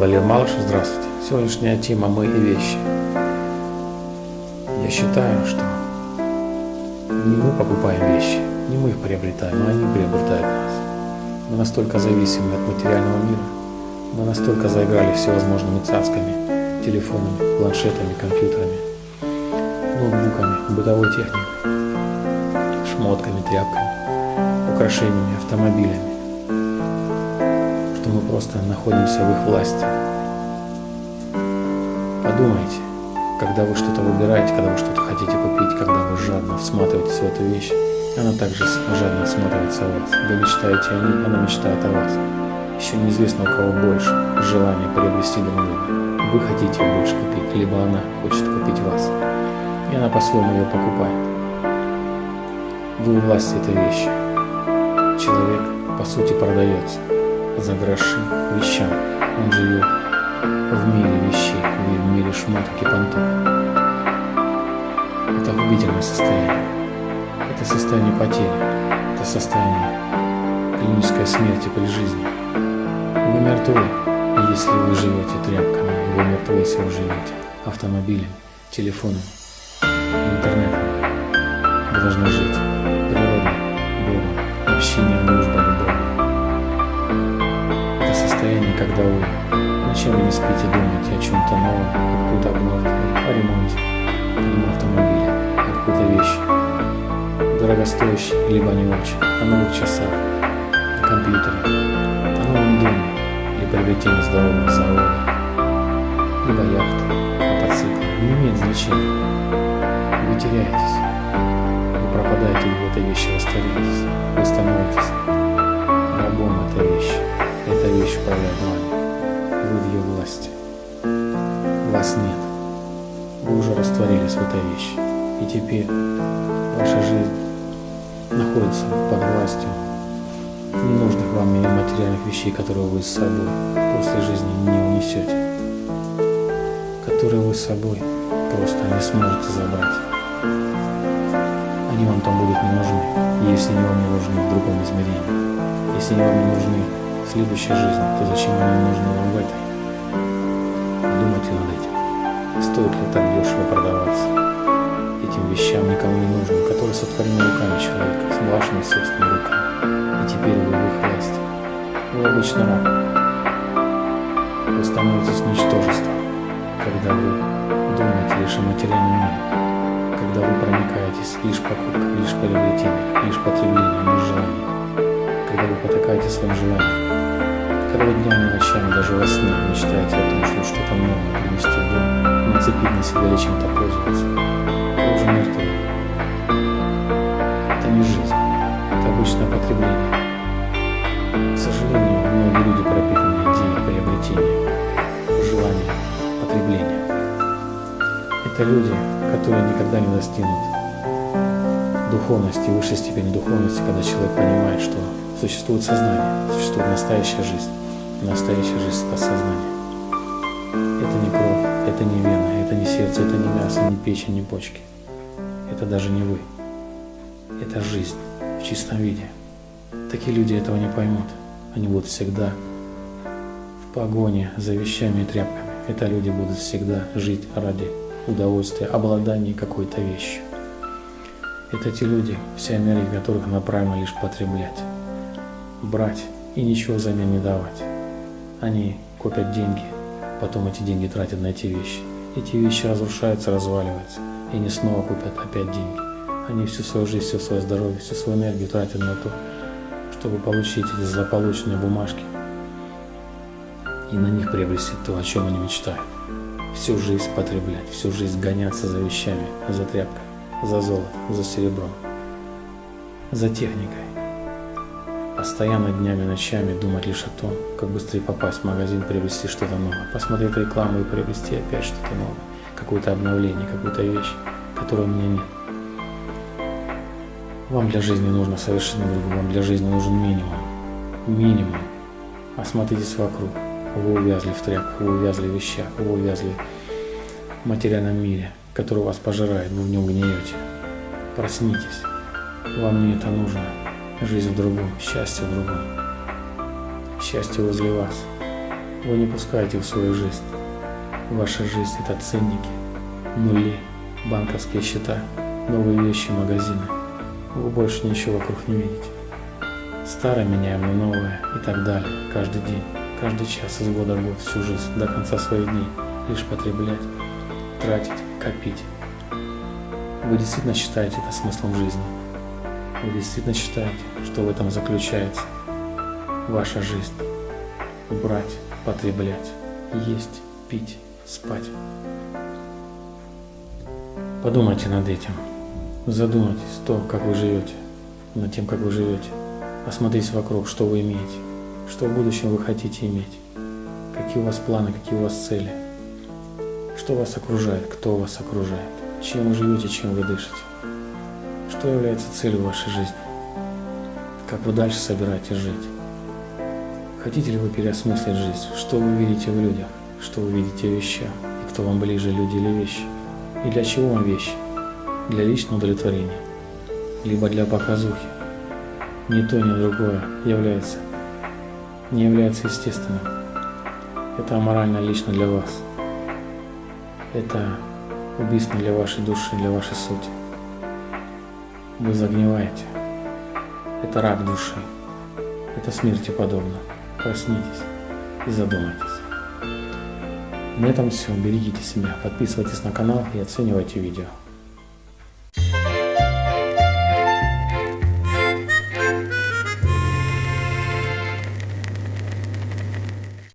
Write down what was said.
Валерий Малышев, здравствуйте. Сегодняшняя тема «Мы и вещи». Я считаю, что не мы покупаем вещи, не мы их приобретаем, а они приобретают нас. Мы настолько зависимы от материального мира, мы настолько заиграли всевозможными цацками, телефонами, планшетами, компьютерами, ноутбуками, бытовой техникой, шмотками, тряпками, украшениями, автомобилями, просто находимся в их власти. Подумайте, когда вы что-то выбираете, когда вы что-то хотите купить, когда вы жадно всматриваетесь в эту вещь, она также жадно всматривается в вас. Вы мечтаете о ней, она мечтает о вас. Еще неизвестно, у кого больше желание приобрести друг друга. Вы хотите ее больше купить, либо она хочет купить вас. И она по-своему ее покупает. Вы у власти этой вещи. Человек, по сути, продается за гроши вещам. Он живет в мире вещей, в мире шмоток и понтов. Это губительное состояние. Это состояние потери. Это состояние клинической смерти при жизни. Вы мертвы, если вы живете тряпками. Вы мертвы, если вы живете автомобилем, телефоном, интернетом. Вы должны жить когда вы ночами не спите, думаете о чем-то новом, о какой-то обновке, о ремонте, о автомобиле, о какой-то вещи, дорогостоящей, либо не очень, о новых часах, о компьютере, о новом доме, или приобретении здорового завода, либо яхты, мотоцикла, не имеет значения. Вы теряетесь, вы пропадаете в этой вещи, растворитесь, вы становитесь рабом этой вещи. Эта вещь управляет вами. Вы в ее власти. Вас нет. Вы уже растворились в этой вещи. И теперь ваша жизнь находится под властью ненужных вам материальных вещей, которые вы с собой после жизни не унесете, которые вы с собой просто не сможете забрать. Они вам там будут не нужны, если они вам не нужны в другом измерении. Если они вам не нужны в следующей жизни, то зачем они нужны вам в этой? Подумайте над этим. Стоит ли так дешево продаваться этим вещам никому не нужным, которые сотворены руками человека, с вашими собственными руками? И теперь вы в их власти. Вы обычно раб. Вы становитесь ничтожеством, когда вы думаете лишь о материальном мире, когда вы проникаетесь лишь покупкой, лишь приобретением, лишь потреблением, лишь желанием, когда вы потакаете своим желаниям, когда вы днями и ночами даже во сне мечтаете о том, чтобы что-то новое принести в дом, нацепить на себя или чем-то пользоваться, вы уже мертвы. Это не жизнь, это обычное потребление. К сожалению, многие люди пропитаны идеей приобретения, желания, потребления. Это люди, которые никогда не достигнут духовности, высшей степени духовности, когда человек понимает, что существует сознание, существует настоящая жизнь. Настоящая жизнь – это сознание. Это не кровь, это не вена, это не сердце, это не мясо, не печень, не почки. Это даже не вы. Это жизнь в чистом виде. Такие люди этого не поймут. Они будут всегда в погоне за вещами и тряпками. Это люди будут всегда жить ради удовольствия, обладания какой-то вещью. Это те люди, вся энергия которых направлена лишь потреблять, брать и ничего взамен не давать. Они копят деньги, потом эти деньги тратят на эти вещи. Эти вещи разрушаются, разваливаются, и они снова купят опять деньги. Они всю свою жизнь, все свое здоровье, всю свою энергию тратят на то, чтобы получить эти злополучные бумажки и на них приобрести то, о чем они мечтают. Всю жизнь потреблять, всю жизнь гоняться за вещами, за тряпками, за золотом, за серебром, за техникой. Постоянно днями, ночами думать лишь о том, как быстрее попасть в магазин, приобрести что-то новое, посмотреть рекламу и приобрести опять что-то новое, какое-то обновление, какую-то вещь, которой у меня нет. Вам для жизни нужно совершенно другое, вам для жизни нужен минимум. Минимум. Осмотритесь вокруг. Вы увязли в тряпках, вы увязли в вещах, вы увязли в материальном мире, который вас пожирает, вы в нем гниете. Проснитесь. Вам не это нужно. Жизнь в другом, счастье в другом. Счастье возле вас. Вы не пускаете в свою жизнь. Ваша жизнь – это ценники, нули, банковские счета, новые вещи, магазины. Вы больше ничего вокруг не видите. Старое меняем на новое и так далее. Каждый день, каждый час, из года в год, всю жизнь, до конца своих дней. Лишь потреблять, тратить, копить. Вы действительно считаете это смыслом жизни? Вы действительно считаете, что в этом заключается ваша жизнь? Брать, потреблять, есть, пить, спать. Подумайте над этим. Задумайтесь то, как вы живете, над тем, как вы живете. Осмотритесь вокруг, что вы имеете, что в будущем вы хотите иметь, какие у вас планы, какие у вас цели, что вас окружает, кто вас окружает, чем вы живете, чем вы дышите, что является целью вашей жизни, как вы дальше собираетесь жить. Хотите ли вы переосмыслить жизнь? Что вы видите в людях? Что вы видите в вещах? И кто вам ближе, люди или вещи? И для чего вам вещи? Для личного удовлетворения? Либо для показухи? Ни то, ни другое является, не является естественным. Это аморально лично для вас. Это убийственно для вашей души, для вашей сути. Вы загниваете. Это рак души. Это смерти подобно. Проснитесь и задумайтесь. На этом все. Берегите себя, подписывайтесь на канал и оценивайте видео.